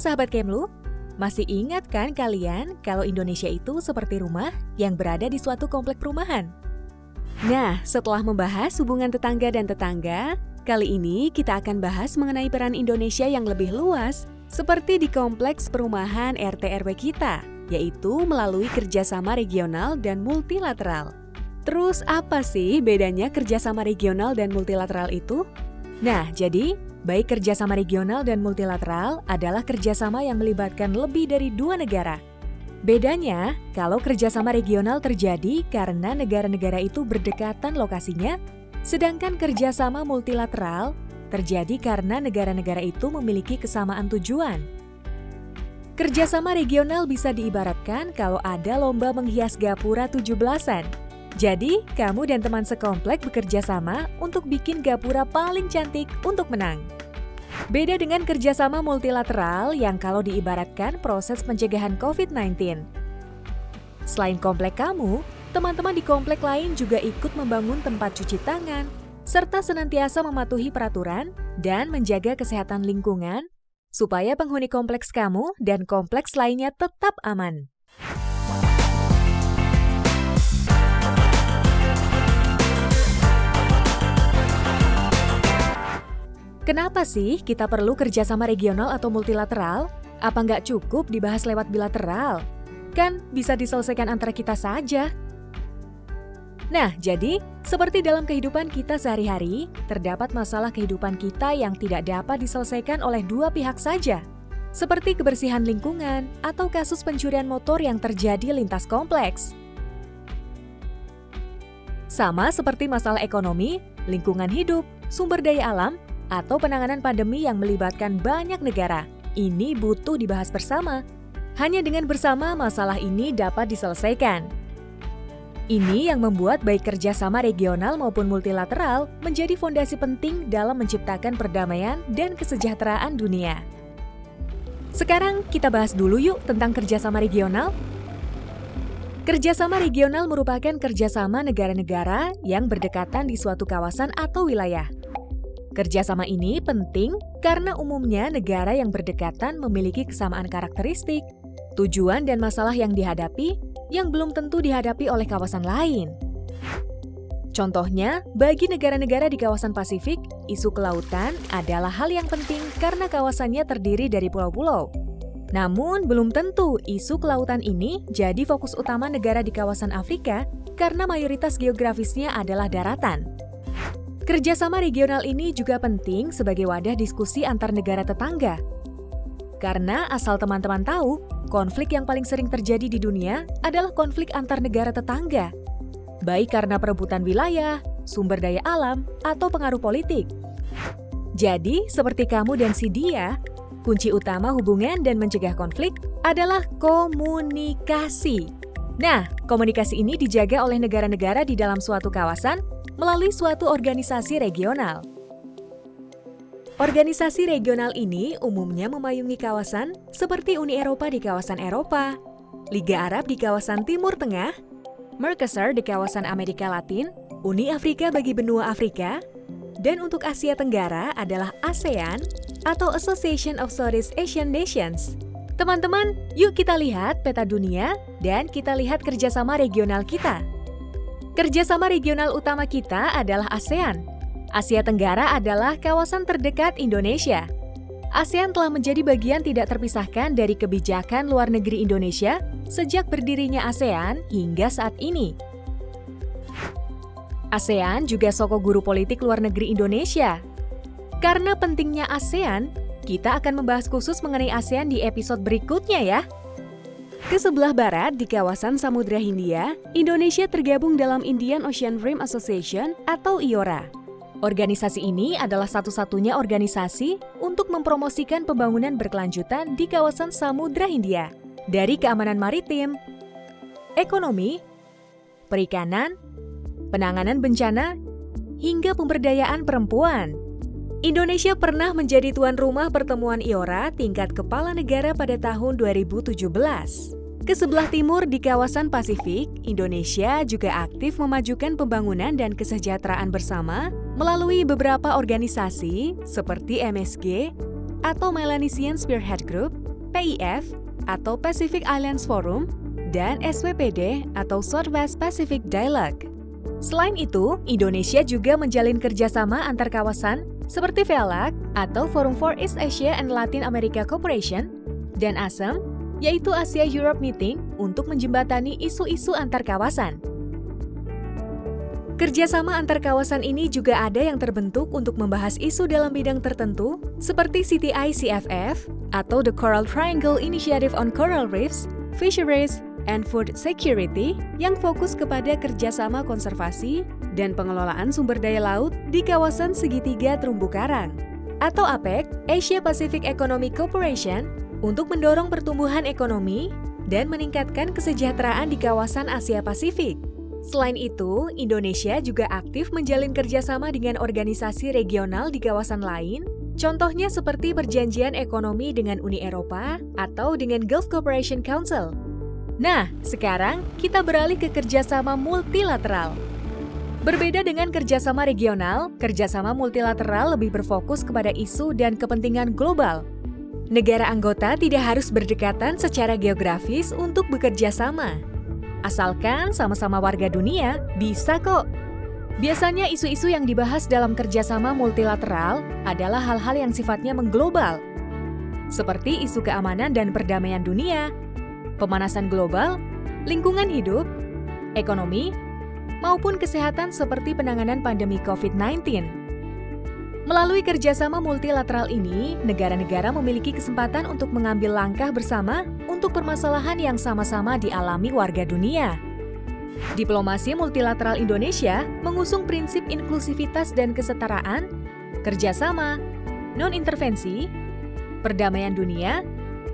sahabat Kemlu, masih ingat kan kalian kalau Indonesia itu seperti rumah yang berada di suatu komplek perumahan? Nah, setelah membahas hubungan tetangga dan tetangga, kali ini kita akan bahas mengenai peran Indonesia yang lebih luas seperti di kompleks perumahan RT RW kita, yaitu melalui kerjasama regional dan multilateral. Terus apa sih bedanya kerjasama regional dan multilateral itu? Nah, jadi Baik kerjasama regional dan multilateral adalah kerjasama yang melibatkan lebih dari dua negara. Bedanya, kalau kerjasama regional terjadi karena negara-negara itu berdekatan lokasinya, sedangkan kerjasama multilateral terjadi karena negara-negara itu memiliki kesamaan tujuan. Kerjasama regional bisa diibaratkan kalau ada lomba menghias gapura 17-an. Jadi, kamu dan teman sekomplek bekerja sama untuk bikin gapura paling cantik untuk menang. Beda dengan kerjasama multilateral yang kalau diibaratkan proses pencegahan COVID-19. Selain komplek kamu, teman-teman di komplek lain juga ikut membangun tempat cuci tangan, serta senantiasa mematuhi peraturan dan menjaga kesehatan lingkungan, supaya penghuni kompleks kamu dan kompleks lainnya tetap aman. Kenapa sih kita perlu kerjasama regional atau multilateral? Apa nggak cukup dibahas lewat bilateral? Kan bisa diselesaikan antara kita saja. Nah, jadi seperti dalam kehidupan kita sehari-hari, terdapat masalah kehidupan kita yang tidak dapat diselesaikan oleh dua pihak saja. Seperti kebersihan lingkungan atau kasus pencurian motor yang terjadi lintas kompleks. Sama seperti masalah ekonomi, lingkungan hidup, sumber daya alam, atau penanganan pandemi yang melibatkan banyak negara. Ini butuh dibahas bersama. Hanya dengan bersama masalah ini dapat diselesaikan. Ini yang membuat baik kerjasama regional maupun multilateral menjadi fondasi penting dalam menciptakan perdamaian dan kesejahteraan dunia. Sekarang kita bahas dulu yuk tentang kerjasama regional. Kerjasama regional merupakan kerjasama negara-negara yang berdekatan di suatu kawasan atau wilayah. Kerjasama ini penting karena umumnya negara yang berdekatan memiliki kesamaan karakteristik, tujuan dan masalah yang dihadapi yang belum tentu dihadapi oleh kawasan lain. Contohnya, bagi negara-negara di kawasan Pasifik, isu kelautan adalah hal yang penting karena kawasannya terdiri dari pulau-pulau. Namun, belum tentu isu kelautan ini jadi fokus utama negara di kawasan Afrika karena mayoritas geografisnya adalah daratan. Kerjasama regional ini juga penting sebagai wadah diskusi antar negara tetangga. Karena asal teman-teman tahu, konflik yang paling sering terjadi di dunia adalah konflik antar negara tetangga. Baik karena perebutan wilayah, sumber daya alam, atau pengaruh politik. Jadi, seperti kamu dan si dia, kunci utama hubungan dan mencegah konflik adalah komunikasi. Nah, komunikasi ini dijaga oleh negara-negara di dalam suatu kawasan melalui suatu organisasi regional. Organisasi regional ini umumnya memayungi kawasan seperti Uni Eropa di kawasan Eropa, Liga Arab di kawasan Timur Tengah, Mercosur di kawasan Amerika Latin, Uni Afrika bagi benua Afrika, dan untuk Asia Tenggara adalah ASEAN atau Association of Southeast Asian Nations. Teman-teman, yuk kita lihat peta dunia dan kita lihat kerjasama regional kita. Kerjasama regional utama kita adalah ASEAN. Asia Tenggara adalah kawasan terdekat Indonesia. ASEAN telah menjadi bagian tidak terpisahkan dari kebijakan luar negeri Indonesia sejak berdirinya ASEAN hingga saat ini. ASEAN juga soko guru politik luar negeri Indonesia. Karena pentingnya ASEAN, kita akan membahas khusus mengenai ASEAN di episode berikutnya ya. Ke sebelah barat, di kawasan Samudra Hindia, Indonesia tergabung dalam Indian Ocean Rim Association atau IORA. Organisasi ini adalah satu-satunya organisasi untuk mempromosikan pembangunan berkelanjutan di kawasan Samudra Hindia, dari keamanan maritim, ekonomi, perikanan, penanganan bencana, hingga pemberdayaan perempuan. Indonesia pernah menjadi tuan rumah pertemuan IORA tingkat kepala negara pada tahun 2017. Ke sebelah timur di kawasan Pasifik, Indonesia juga aktif memajukan pembangunan dan kesejahteraan bersama melalui beberapa organisasi seperti MSG atau Melanesian Spearhead Group, PIF atau Pacific Islands Forum dan SWPD atau Southwest Pacific Dialogue. Selain itu, Indonesia juga menjalin kerjasama antar kawasan seperti VELAC atau Forum for East Asia and Latin America Cooperation dan ASEM, yaitu Asia Europe Meeting untuk menjembatani isu-isu antar kawasan. Kerjasama antar kawasan ini juga ada yang terbentuk untuk membahas isu dalam bidang tertentu, seperti CTI-CFF atau The Coral Triangle Initiative on Coral Reefs, Fisheries, and Food Security yang fokus kepada kerjasama konservasi dan pengelolaan sumber daya laut di kawasan segitiga terumbu karang, atau APEC, Asia Pacific Economic Cooperation, untuk mendorong pertumbuhan ekonomi dan meningkatkan kesejahteraan di kawasan Asia Pasifik. Selain itu, Indonesia juga aktif menjalin kerjasama dengan organisasi regional di kawasan lain, contohnya seperti Perjanjian Ekonomi dengan Uni Eropa atau dengan Gulf Cooperation Council. Nah, sekarang kita beralih ke kerjasama multilateral. Berbeda dengan kerjasama regional, kerjasama multilateral lebih berfokus kepada isu dan kepentingan global. Negara anggota tidak harus berdekatan secara geografis untuk bekerja sama. Asalkan sama-sama warga dunia, bisa kok. Biasanya isu-isu yang dibahas dalam kerjasama multilateral adalah hal-hal yang sifatnya mengglobal, seperti isu keamanan dan perdamaian dunia, pemanasan global, lingkungan hidup, ekonomi, maupun kesehatan seperti penanganan pandemi COVID-19. Melalui kerjasama multilateral ini, negara-negara memiliki kesempatan untuk mengambil langkah bersama untuk permasalahan yang sama-sama dialami warga dunia. Diplomasi multilateral Indonesia mengusung prinsip inklusivitas dan kesetaraan, kerjasama, non-intervensi, perdamaian dunia,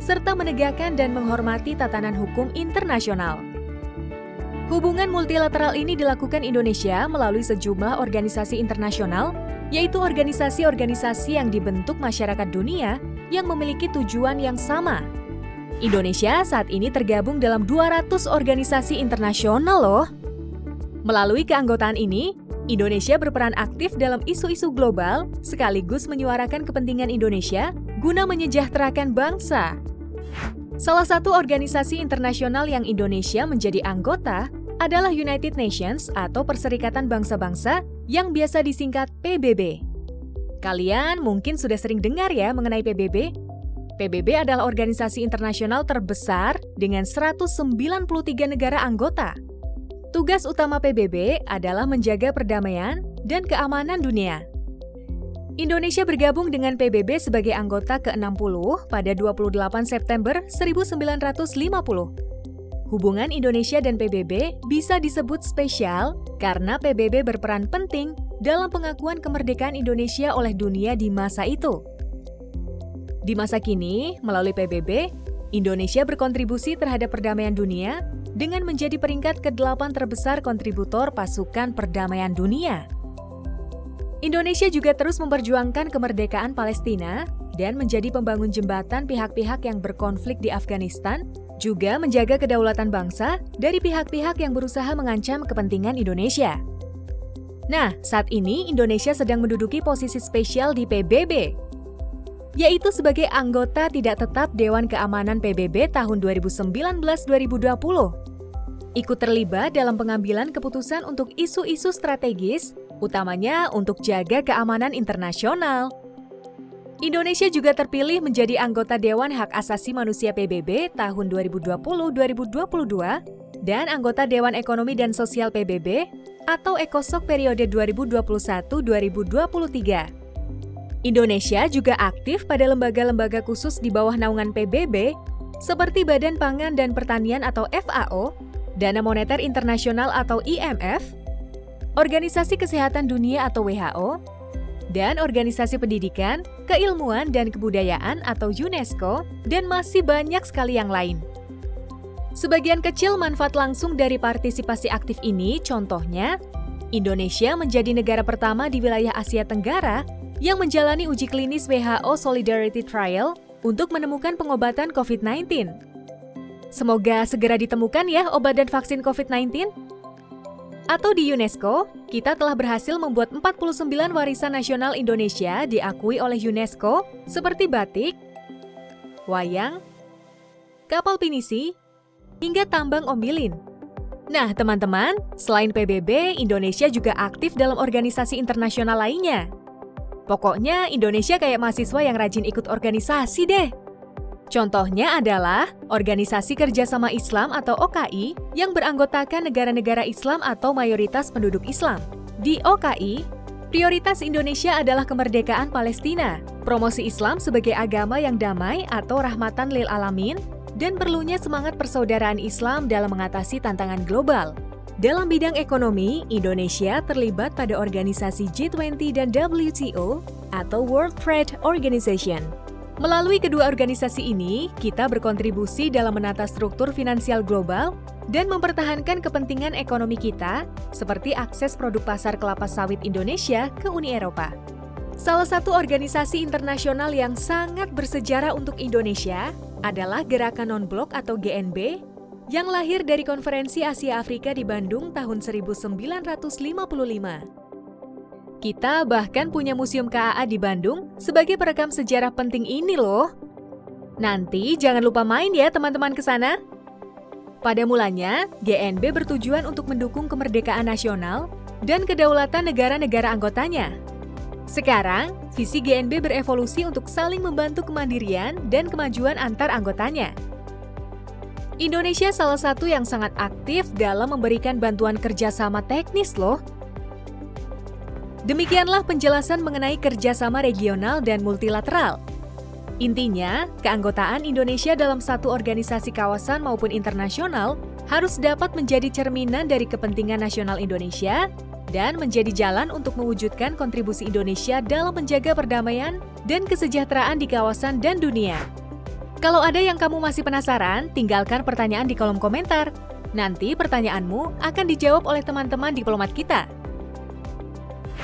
serta menegakkan dan menghormati tatanan hukum internasional. Hubungan multilateral ini dilakukan Indonesia melalui sejumlah organisasi internasional yaitu organisasi-organisasi yang dibentuk masyarakat dunia yang memiliki tujuan yang sama. Indonesia saat ini tergabung dalam 200 organisasi internasional loh. Melalui keanggotaan ini, Indonesia berperan aktif dalam isu-isu global sekaligus menyuarakan kepentingan Indonesia guna menyejahterakan bangsa. Salah satu organisasi internasional yang Indonesia menjadi anggota adalah United Nations atau Perserikatan Bangsa-Bangsa yang biasa disingkat PBB. Kalian mungkin sudah sering dengar ya mengenai PBB. PBB adalah organisasi internasional terbesar dengan 193 negara anggota. Tugas utama PBB adalah menjaga perdamaian dan keamanan dunia. Indonesia bergabung dengan PBB sebagai anggota ke-60 pada 28 September 1950 Hubungan Indonesia dan PBB bisa disebut spesial karena PBB berperan penting dalam pengakuan kemerdekaan Indonesia oleh dunia di masa itu. Di masa kini, melalui PBB, Indonesia berkontribusi terhadap perdamaian dunia dengan menjadi peringkat ke-8 terbesar kontributor pasukan perdamaian dunia. Indonesia juga terus memperjuangkan kemerdekaan Palestina dan menjadi pembangun jembatan pihak-pihak yang berkonflik di Afghanistan juga menjaga kedaulatan bangsa dari pihak-pihak yang berusaha mengancam kepentingan Indonesia. Nah, saat ini Indonesia sedang menduduki posisi spesial di PBB, yaitu sebagai anggota tidak tetap Dewan Keamanan PBB tahun 2019-2020. Ikut terlibat dalam pengambilan keputusan untuk isu-isu strategis, utamanya untuk jaga keamanan internasional. Indonesia juga terpilih menjadi anggota Dewan Hak Asasi Manusia PBB tahun 2020-2022 dan anggota Dewan Ekonomi dan Sosial PBB atau ECOSOC periode 2021-2023. Indonesia juga aktif pada lembaga-lembaga khusus di bawah naungan PBB seperti Badan Pangan dan Pertanian atau FAO, Dana Moneter Internasional atau IMF, Organisasi Kesehatan Dunia atau WHO, dan Organisasi Pendidikan, Keilmuan, dan Kebudayaan atau UNESCO, dan masih banyak sekali yang lain. Sebagian kecil manfaat langsung dari partisipasi aktif ini, contohnya, Indonesia menjadi negara pertama di wilayah Asia Tenggara yang menjalani uji klinis WHO Solidarity Trial untuk menemukan pengobatan COVID-19. Semoga segera ditemukan ya obat dan vaksin COVID-19. Atau di UNESCO, kita telah berhasil membuat 49 warisan nasional Indonesia diakui oleh UNESCO seperti batik, wayang, kapal pinisi, hingga tambang ombilin. Nah, teman-teman, selain PBB, Indonesia juga aktif dalam organisasi internasional lainnya. Pokoknya, Indonesia kayak mahasiswa yang rajin ikut organisasi deh. Contohnya adalah Organisasi Kerjasama Islam atau OKI yang beranggotakan negara-negara Islam atau mayoritas penduduk Islam. Di OKI, prioritas Indonesia adalah kemerdekaan Palestina, promosi Islam sebagai agama yang damai atau rahmatan lil alamin, dan perlunya semangat persaudaraan Islam dalam mengatasi tantangan global. Dalam bidang ekonomi, Indonesia terlibat pada organisasi G20 dan WTO atau World Trade Organization. Melalui kedua organisasi ini, kita berkontribusi dalam menata struktur finansial global dan mempertahankan kepentingan ekonomi kita, seperti akses produk pasar kelapa sawit Indonesia ke Uni Eropa. Salah satu organisasi internasional yang sangat bersejarah untuk Indonesia adalah Gerakan Non-Blok atau GNB yang lahir dari Konferensi Asia Afrika di Bandung tahun 1955. Kita bahkan punya Museum KAA di Bandung sebagai perekam sejarah penting ini loh. Nanti jangan lupa main ya teman-teman ke sana. Pada mulanya, GNB bertujuan untuk mendukung kemerdekaan nasional dan kedaulatan negara-negara anggotanya. Sekarang, visi GNB berevolusi untuk saling membantu kemandirian dan kemajuan antar anggotanya. Indonesia salah satu yang sangat aktif dalam memberikan bantuan kerjasama teknis loh Demikianlah penjelasan mengenai kerjasama regional dan multilateral. Intinya, keanggotaan Indonesia dalam satu organisasi kawasan maupun internasional harus dapat menjadi cerminan dari kepentingan nasional Indonesia dan menjadi jalan untuk mewujudkan kontribusi Indonesia dalam menjaga perdamaian dan kesejahteraan di kawasan dan dunia. Kalau ada yang kamu masih penasaran, tinggalkan pertanyaan di kolom komentar. Nanti pertanyaanmu akan dijawab oleh teman-teman diplomat kita.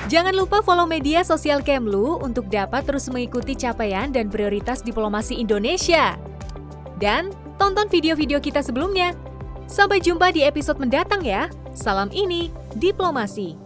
Jangan lupa follow media sosial Kemlu untuk dapat terus mengikuti capaian dan prioritas diplomasi Indonesia. Dan tonton video-video kita sebelumnya. Sampai jumpa di episode mendatang ya. Salam ini, Diplomasi.